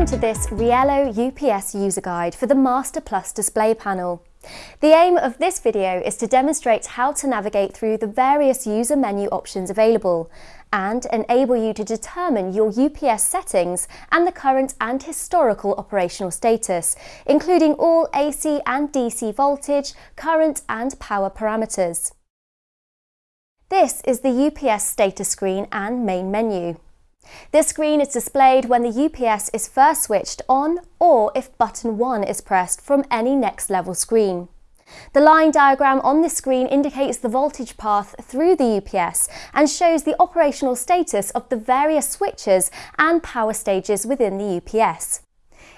Welcome to this Riello UPS user guide for the Master Plus display panel. The aim of this video is to demonstrate how to navigate through the various user menu options available and enable you to determine your UPS settings and the current and historical operational status, including all AC and DC voltage, current and power parameters. This is the UPS status screen and main menu. This screen is displayed when the UPS is first switched on or if button 1 is pressed from any next level screen. The line diagram on this screen indicates the voltage path through the UPS and shows the operational status of the various switches and power stages within the UPS.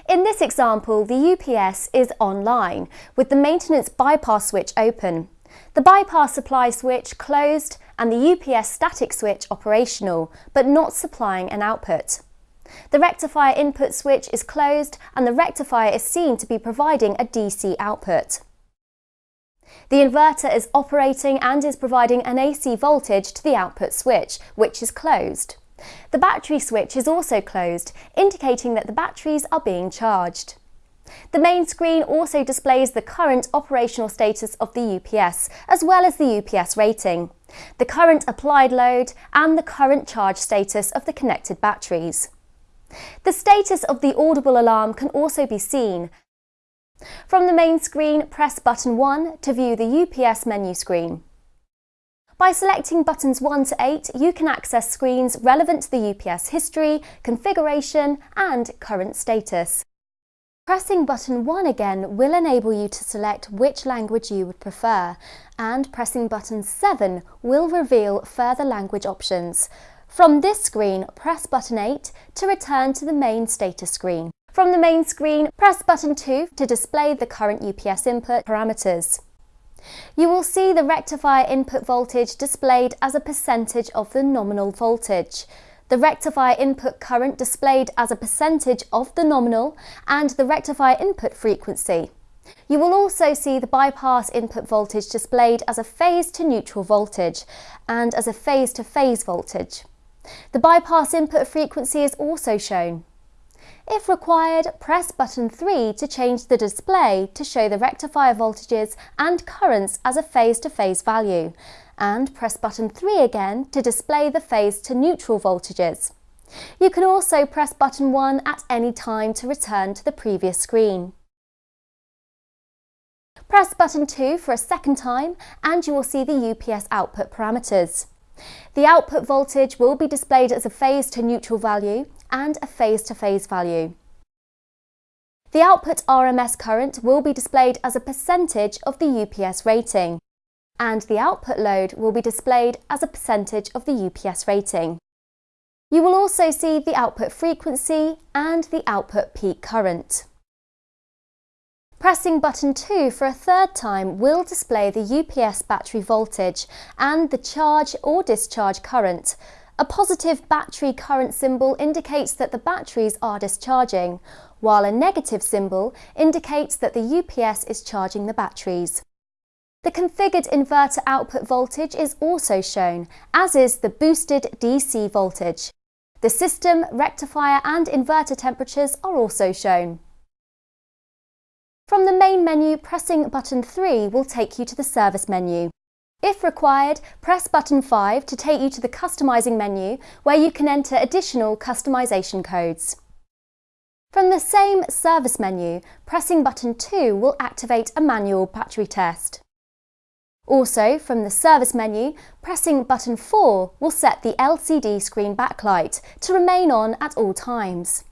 In this example, the UPS is online, with the maintenance bypass switch open. The bypass supply switch closed and the UPS static switch operational, but not supplying an output. The rectifier input switch is closed and the rectifier is seen to be providing a DC output. The inverter is operating and is providing an AC voltage to the output switch, which is closed. The battery switch is also closed, indicating that the batteries are being charged. The main screen also displays the current operational status of the UPS, as well as the UPS rating, the current applied load and the current charge status of the connected batteries. The status of the audible alarm can also be seen. From the main screen, press button 1 to view the UPS menu screen. By selecting buttons 1 to 8, you can access screens relevant to the UPS history, configuration and current status. Pressing button 1 again will enable you to select which language you would prefer and pressing button 7 will reveal further language options. From this screen, press button 8 to return to the main status screen. From the main screen, press button 2 to display the current UPS input parameters. You will see the rectifier input voltage displayed as a percentage of the nominal voltage the rectifier input current displayed as a percentage of the nominal and the rectifier input frequency. You will also see the bypass input voltage displayed as a phase to neutral voltage and as a phase to phase voltage. The bypass input frequency is also shown. If required, press button 3 to change the display to show the rectifier voltages and currents as a phase-to-phase -phase value and press button 3 again to display the phase to neutral voltages. You can also press button 1 at any time to return to the previous screen. Press button 2 for a second time and you will see the UPS output parameters. The output voltage will be displayed as a phase to neutral value and a phase to phase value. The output RMS current will be displayed as a percentage of the UPS rating and the output load will be displayed as a percentage of the UPS rating. You will also see the output frequency and the output peak current. Pressing button 2 for a third time will display the UPS battery voltage and the charge or discharge current. A positive battery current symbol indicates that the batteries are discharging, while a negative symbol indicates that the UPS is charging the batteries. The configured inverter output voltage is also shown, as is the boosted DC voltage. The system, rectifier and inverter temperatures are also shown. From the main menu, pressing button 3 will take you to the service menu. If required, press button 5 to take you to the customising menu where you can enter additional customisation codes. From the same service menu, pressing button 2 will activate a manual battery test. Also, from the service menu, pressing button 4 will set the LCD screen backlight to remain on at all times.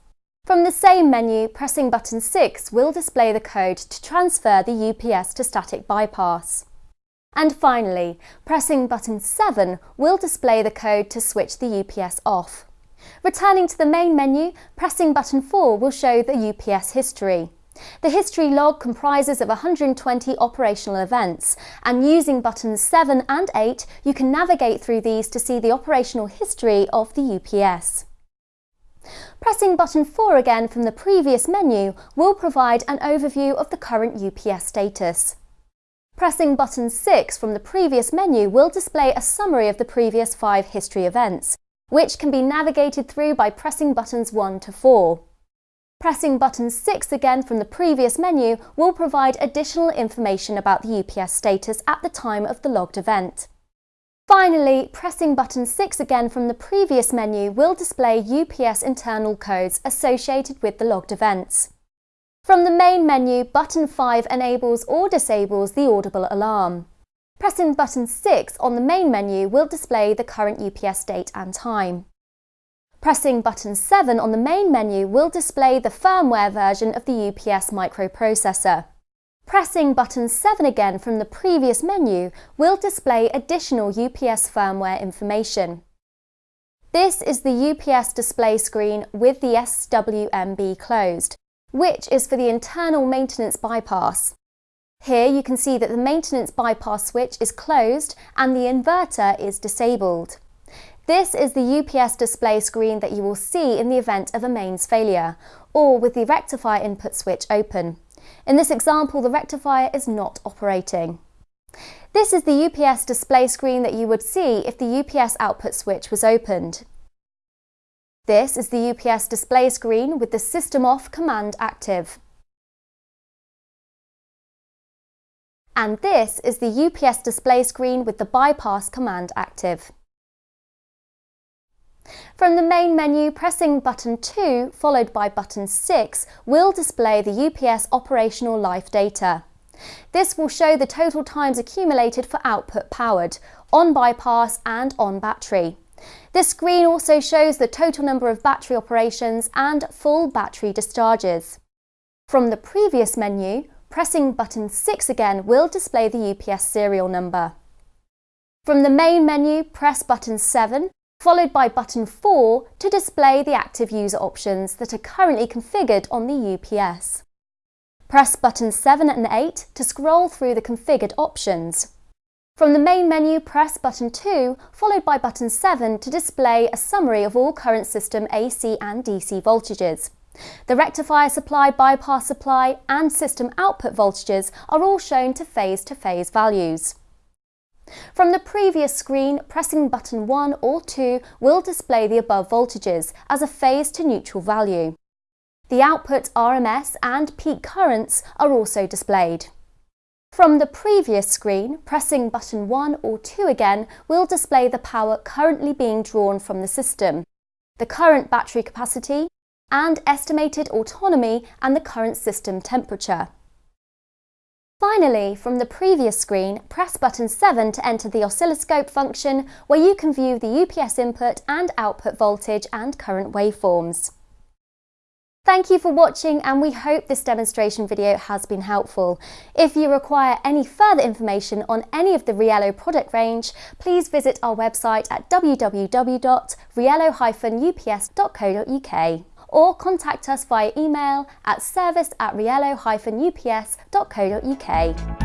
From the same menu, pressing button 6 will display the code to transfer the UPS to static bypass. And finally, pressing button 7 will display the code to switch the UPS off. Returning to the main menu, pressing button 4 will show the UPS history. The history log comprises of 120 operational events and using buttons 7 and 8 you can navigate through these to see the operational history of the UPS. Pressing button 4 again from the previous menu will provide an overview of the current UPS status. Pressing button 6 from the previous menu will display a summary of the previous five history events, which can be navigated through by pressing buttons 1 to 4. Pressing button 6 again from the previous menu will provide additional information about the UPS status at the time of the logged event. Finally, pressing button 6 again from the previous menu will display UPS internal codes associated with the logged events. From the main menu, button 5 enables or disables the audible alarm. Pressing button 6 on the main menu will display the current UPS date and time. Pressing button 7 on the main menu will display the firmware version of the UPS microprocessor. Pressing button 7 again from the previous menu will display additional UPS firmware information. This is the UPS display screen with the SWMB closed which is for the internal maintenance bypass. Here you can see that the maintenance bypass switch is closed and the inverter is disabled. This is the UPS display screen that you will see in the event of a mains failure, or with the rectifier input switch open. In this example, the rectifier is not operating. This is the UPS display screen that you would see if the UPS output switch was opened. This is the UPS display screen with the System Off command active. And this is the UPS display screen with the bypass command active. From the main menu, pressing button 2 followed by button 6 will display the UPS operational life data. This will show the total times accumulated for output powered, on bypass and on battery. This screen also shows the total number of battery operations and full battery discharges. From the previous menu, pressing button 6 again will display the UPS serial number. From the main menu, press button 7, followed by button 4 to display the active user options that are currently configured on the UPS. Press buttons 7 and 8 to scroll through the configured options. From the main menu, press button 2, followed by button 7 to display a summary of all current system AC and DC voltages. The rectifier supply, bypass supply and system output voltages are all shown to phase-to-phase -phase values. From the previous screen, pressing button 1 or 2 will display the above voltages as a phase to neutral value. The output RMS and peak currents are also displayed. From the previous screen, pressing button 1 or 2 again will display the power currently being drawn from the system, the current battery capacity, and estimated autonomy and the current system temperature. Finally, from the previous screen, press button 7 to enter the oscilloscope function where you can view the UPS input and output voltage and current waveforms. Thank you for watching and we hope this demonstration video has been helpful. If you require any further information on any of the Riello product range, please visit our website at www.riello-ups.co.uk or contact us via email at service at riello-ups.co.uk.